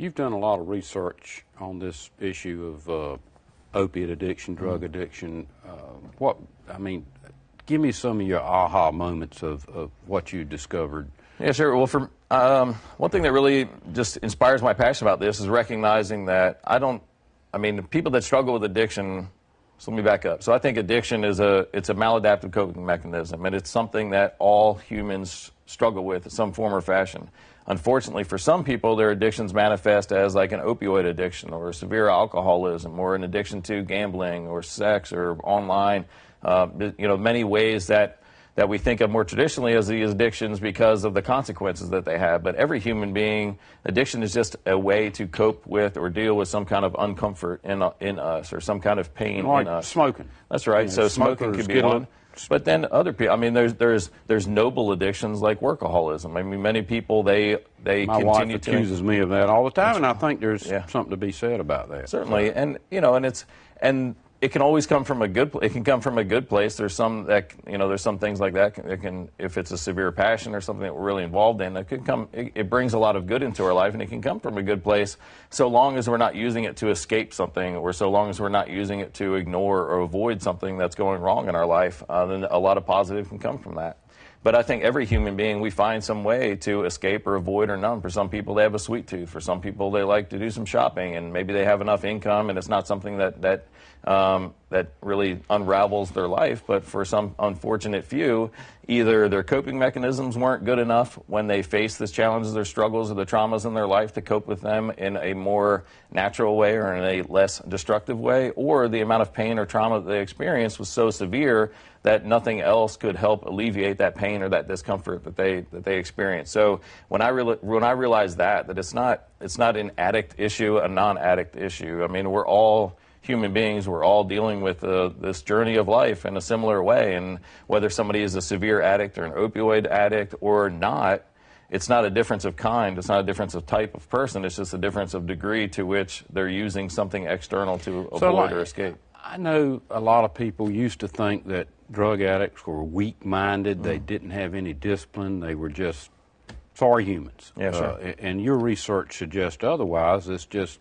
You've done a lot of research on this issue of uh, opiate addiction, drug Mm-hmm. addiction. Uh, what I mean, give me some of your aha moments of, of what you discovered. Yeah, sure. Well, for um, one thing that really just inspires my passion about this is recognizing that I don't. I mean, people that struggle with addiction. So let me back up. So I think addiction is a it's a maladaptive coping mechanism, and it's something that all humans struggle with in some form or fashion. Unfortunately, for some people, their addictions manifest as like an opioid addiction or severe alcoholism or an addiction to gambling or sex or online. Uh, you know, many ways that that we think of more traditionally as these addictions because of the consequences that they have. But every human being, addiction is just a way to cope with or deal with some kind of uncomfort in, in us or some kind of pain Like in us. smoking. That's right. Know, so smoking could be one. But then other people, I mean, there's there's there's noble addictions like workaholism. I mean, many people they they My wife continue to accuses me of that all the time, and I think there's Yeah. something to be said about that. Certainly, and you know, and it's and it can always come from a good. It can come from a good place. There's some that you know, there's some things like that. It can, if it's a severe passion or something that we're really involved in, it can come. It, it brings a lot of good into our life, and it can come from a good place, so long as we're not using it to escape something, or so long as we're not using it to ignore or avoid something that's going wrong in our life. Uh, then a lot of positive can come from that. But I think every human being, we find some way to escape or avoid or numb. For some people, they have a sweet tooth. For some people, they like to do some shopping, and maybe they have enough income, and it's not something that that um, that really unravels their life. But for some unfortunate few, either their coping mechanisms weren't good enough when they face the challenges, their struggles, or the traumas in their life to cope with them in a more natural way or in a less destructive way, or the amount of pain or trauma that they experienced was so severe that nothing else could help alleviate that pain or that discomfort that they that they experience. So when I when I realized that that it's not it's not an addict issue, a non-addict issue. I mean, we're all human beings. We're all dealing with uh, this journey of life in a similar way, and whether somebody is a severe addict or an opioid addict or not. It's not a difference of kind. It's not a difference of type of person. It's just a difference of degree to which they're using something external to avoid like, or escape. I know a lot of people used to think that drug addicts were weak-minded. Mm. They didn't have any discipline. They were just sorry humans. Sure. Uh, and your research suggests otherwise. It's just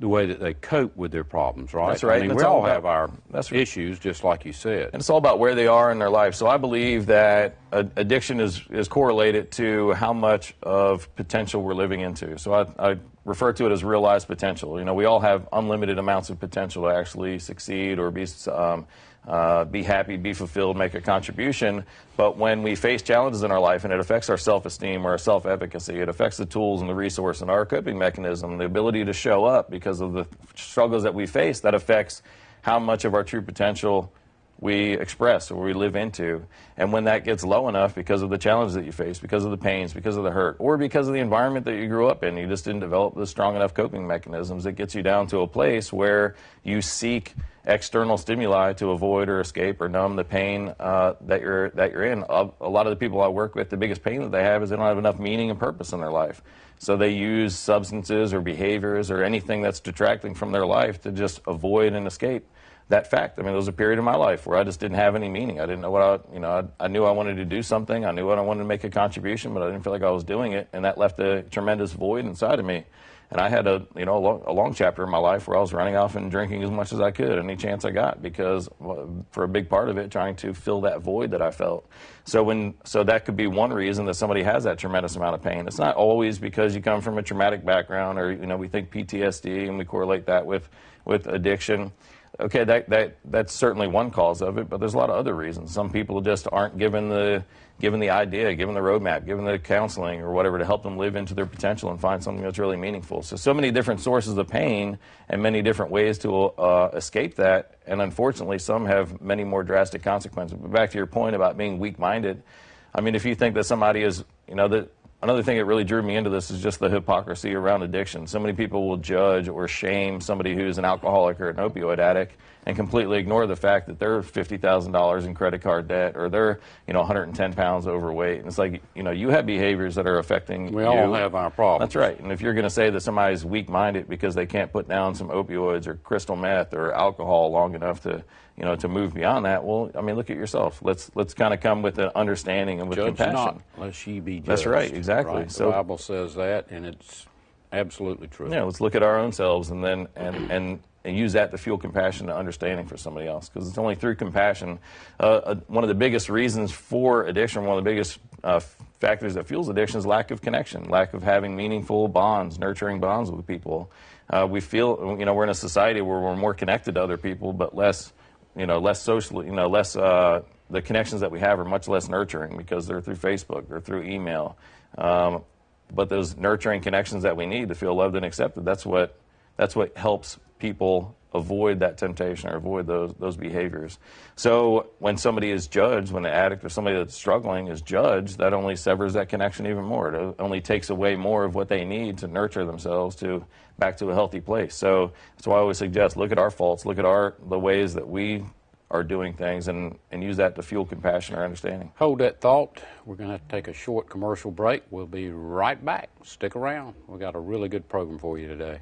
the way that they cope with their problems, right? That's right, I mean, and we all about- have our right. issues, just like you said. And it's all about where they are in their life. So I believe that addiction is, is correlated to how much of potential we're living into. So I, I refer to it as realized potential. You know, we all have unlimited amounts of potential to actually succeed or be, um, uh, be happy, be fulfilled, make a contribution. But when we face challenges in our life and it affects our self-esteem or our self-efficacy, it affects the tools and the resource and our coping mechanism, the ability to show up because of the struggles that we face, that affects how much of our true potential we express or we live into. And when that gets low enough because of the challenges that you face, because of the pains, because of the hurt, or because of the environment that you grew up in, you just didn't develop the strong enough coping mechanisms, it gets you down to a place where you seek external stimuli to avoid or escape or numb the pain uh, that you're that you're in. A, a lot of the people I work with, the biggest pain that they have is they don't have enough meaning and purpose in their life. So they use substances or behaviors or anything that's detracting from their life to just avoid and escape that fact. I mean, there was a period in my life where I just didn't have any meaning. I didn't know what I, you know, I, I knew I wanted to do something. I knew what I wanted to make a contribution, but I didn't feel like I was doing it, and that left a tremendous void inside of me. And I had a, you know, a long, a long chapter in my life where I was running off and drinking as much as I could, any chance I got, because for a big part of it, trying to fill that void that I felt. So when, so that could be one reason that somebody has that tremendous amount of pain. It's not always because you come from a traumatic background, or you know, we think PTSD and we correlate that with with addiction. Okay, that, that that's certainly one cause of it, but there's a lot of other reasons. Some people just aren't given the given the idea, given the roadmap, given the counseling or whatever to help them live into their potential and find something that's really meaningful. So so many different sources of pain and many different ways to uh, escape that, and unfortunately, some have many more drastic consequences. But back to your point about being weak-minded, I mean, if you think that somebody is, you know, that Another thing that really drew me into this is just the hypocrisy around addiction. So many people will judge or shame somebody who's an alcoholic or an opioid addict and completely ignore the fact that they're $50,000 in credit card debt or they're, you know, 110 pounds overweight. And it's like, you know, you have behaviors that are affecting We you. all have our problems. That's right. And if you're going to say that somebody's weak-minded because they can't put down some opioids or crystal meth or alcohol long enough to, you know, to move beyond that, well, I mean, look at yourself. Let's let's kind of come with an understanding and with Judge compassion. not, lest ye be judged. That's right, exactly. Right? So- the Bible says that, and it's Absolutely true. Yeah, let's look at our own selves and then and and, and use that to fuel compassion and understanding for somebody else. Because it's only through compassion. Uh, uh, one of the biggest reasons for addiction, one of the biggest uh, factors that fuels addiction is lack of connection, lack of having meaningful bonds, nurturing bonds with people. Uh, we feel, you know, we're in a society where we're more connected to other people, but less, you know, less socially, you know, less. Uh, the connections that we have are much less nurturing because they're through Facebook or through email. Um, but those nurturing connections that we need to feel loved and accepted, that's what that's what helps people avoid that temptation or avoid those those behaviors. So when somebody is judged, when an addict or somebody that's struggling is judged, that only severs that connection even more. It only takes away more of what they need to nurture themselves to back to a healthy place. So that's why I always suggest look at our faults, look at our the ways that we are doing things and, and use that to fuel compassion or understanding. Hold that thought. We're going to to take a short commercial break. We'll be right back. Stick around. We've got a really good program for you today.